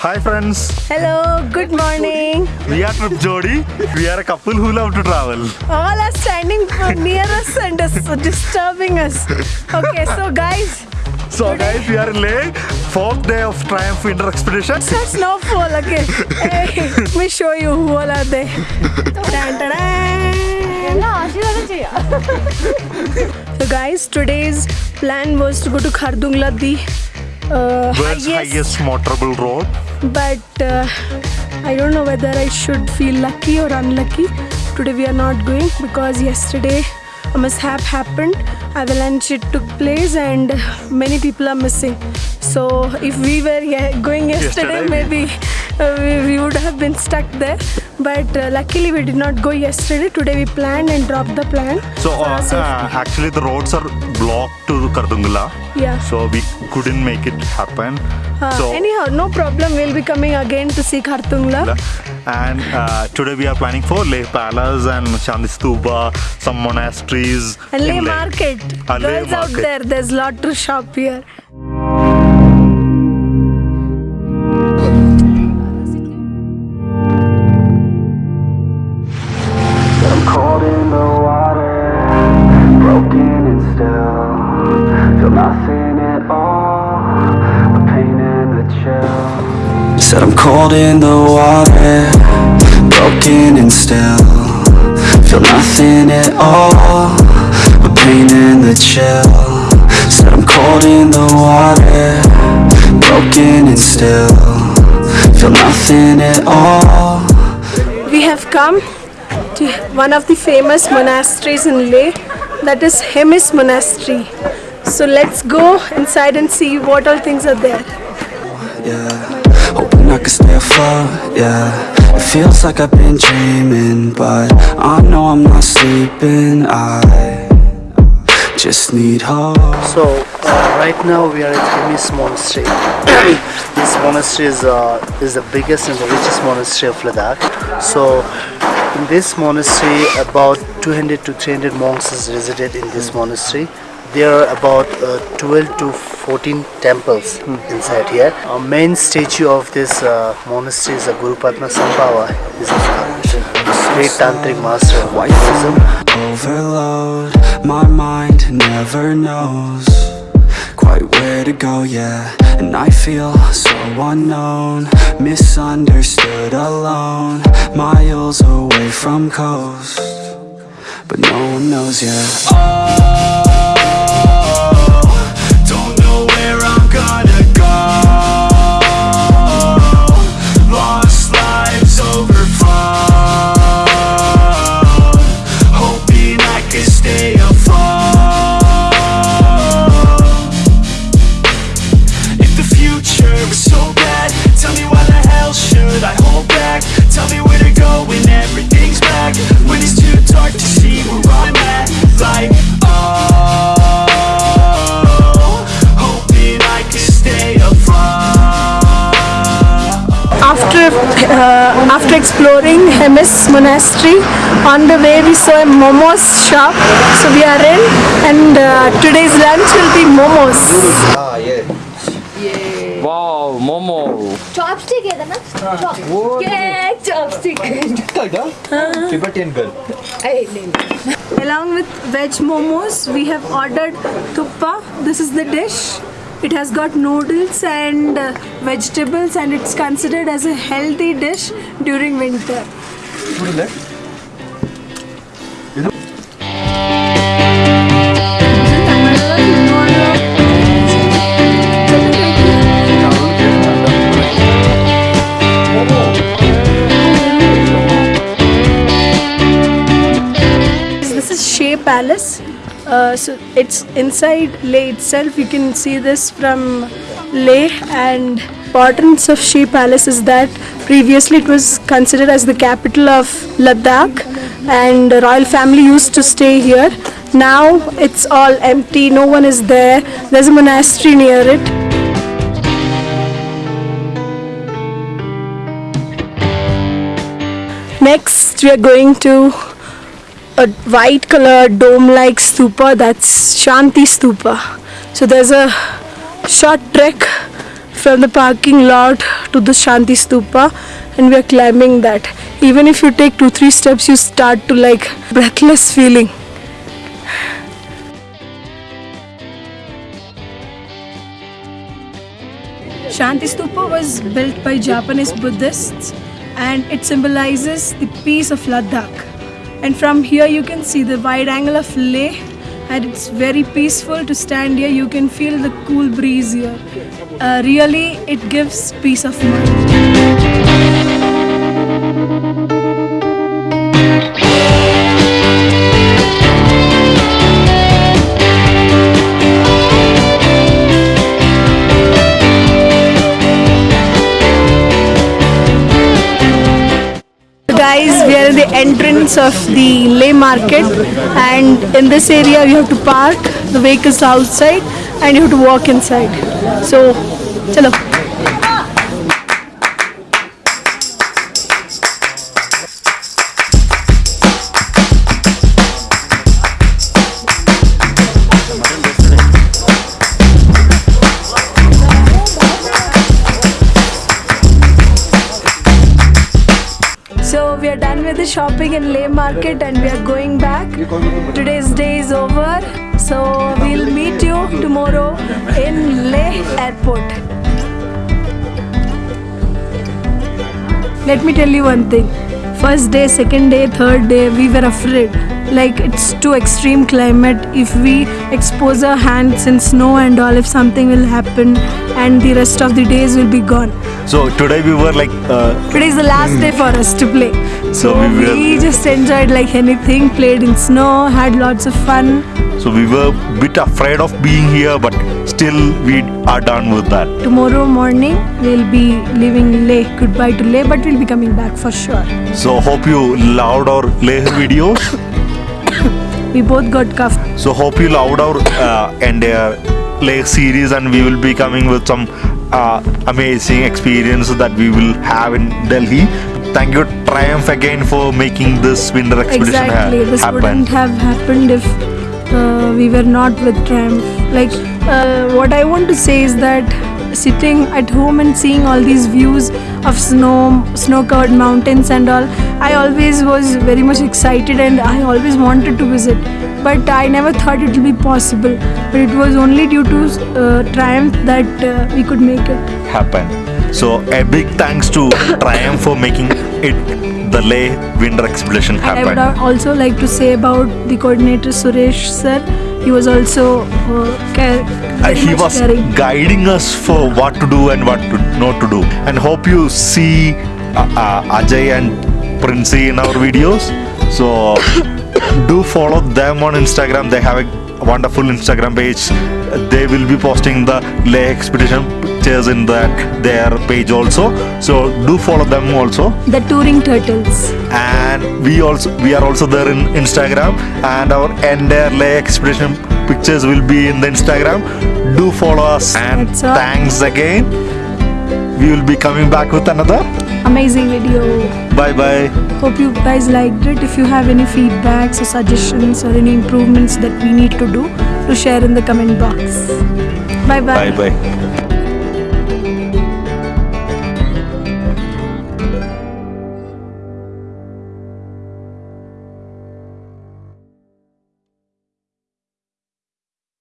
Hi friends, Hello, good morning. we are Trip Jodi. We are a couple who love to travel. All are standing near us and dis- disturbing us. Okay, so guys, So guys, we are in Leh, fourth day of Triumph Winter Expedition. it's not snowfall. Okay, hey, let me show you who all are there. Dun, dun, dun. So guys, today's plan was to go to Khardungla, the uh, World's highest motorable road. But uh, I don't know whether I should feel lucky or unlucky. Today we are not going because yesterday a mishap happened. Avalanche it took place and many people are missing. So if we were going yesterday, Yesterday, maybe uh, we, we would have been stuck there. But uh, luckily we did not go yesterday. Today we planned and dropped the plan. So uh, uh, actually the roads are blocked to Khardungla. yeah. So we couldn't make it happen. Uh, so anyhow, no problem. We'll be coming again to see Khardungla. and uh, today we are planning for Leh Palace and Shanti Stupa some monasteries. And Leh Market. Uh, Leh Girls out Market. there, there's lot to shop here. Said I'm cold in the water, broken and still. Feel nothing at all, a pain and the chill. Said I'm cold in the water, broken and still. Feel nothing at all. We have come to one of the famous monasteries in Leh, that is Hemis Monastery. So let's go inside and see what all things are there. yeah. I can stay afloat, yeah. It feels like I've been dreaming, but I know I'm not sleeping. I just need hope. So uh, right now we are at Hemis Monastery. this monastery is, uh, is the biggest and the richest monastery of Ladakh. So in this monastery about 200 to 300 monks is resided in this monastery. There are about uh, 12 to 14 temples inside here. Our main statue of this uh, monastery is a Guru Padma Sambhava. He's a great tantric master of Buddhism. overload. My mind never knows quite where to go, yeah. And I feel so unknown, misunderstood, alone. Miles away from coast, but no one knows yet. Oh, uh, after exploring Hemis Monastery, on the way we saw a momos shop, so we are in and uh, today's lunch will be momos. Ah, yeah. yeah. Wow, momo. Chopstick, yeah, na? Chop. Yeah, chopstick. Tibetan girl. Along with veg momos, we have ordered thukpa. This is the dish. It has got noodles and uh, vegetables, and it's considered as a healthy dish during winter. This is Shey Palace. Uh, so it's inside Leh itself. You can see this from Leh and importance of Shey Palace is that previously it was considered as the capital of Ladakh and the royal family used to stay here. Now it's all empty, no one is there. There's a monastery near it. Next, we are going to a white color dome like stupa that's Shanti Stupa. So there's a short trek from the parking lot to the Shanti Stupa and we are climbing that. Even if you take two three steps you start to like breathless feeling. Shanti Stupa was built by Japanese Buddhists and it symbolizes the peace of Ladakh. And from here you can see the wide angle of Leh and it's very peaceful to stand here. You can feel the cool breeze here. Uh, really, it gives peace of mind. Entrance of the Leh market, and in this area, you have to park the vehicles outside and you have to walk inside. So, chalo. Shopping in Leh Market and we are going back. Today's day is over. So we'll meet you tomorrow in Leh Airport. Let me tell you one thing. First day, second day, third day, we were afraid. Like it's too extreme climate. If we expose our hands in snow and all, if something will happen, and the rest of the days will be gone. So today we were like, uh, Today is the last day for us to play. So, So we we, just enjoyed like anything, played in snow, had lots of fun. So we were a bit afraid of being here, but still we are done with that. Tomorrow morning we'll be leaving Leh. Goodbye to Leh, but we'll be coming back for sure. So hope you loved our Leh videos. We both got cuffed. So hope you loved our uh, entire Leh series, and we will be coming with some uh, amazing experience that we will have in Delhi. Thank you, Triumph, again for making this winter expedition ha- Exactly. This happen. wouldn't have happened if uh, we were not with Triumph. Like, uh, what I want to say is that sitting at home and seeing all these views of snow, snow-covered mountains and all, I always was very much excited and I always wanted to visit. But I never thought it would be possible. But it was only due to uh, Triumph that uh, we could make it. happen. So a big thanks to Triumph for making it the Leh winter expedition And I would also like to say about the coordinator Suresh sir. He was also uh, care, Uh, he was caring. guiding us for what to do and what to not to do. And hope you see uh, uh, Ajay and Princey in our videos. So do follow them on Instagram. They have a wonderful Instagram page. They will be posting the Leh expedition pictures in that their page also. So do follow them also. The touring turtles. and we also we are also there in Instagram and our entire Leh expedition pictures will be in the Instagram. Do follow us and thanks again. We will be coming back with another. Amazing video. Bye bye. Hope you guys liked it. If you have any feedbacks or suggestions or any improvements that we need to do, to share in the comment box. Bye bye. Bye bye.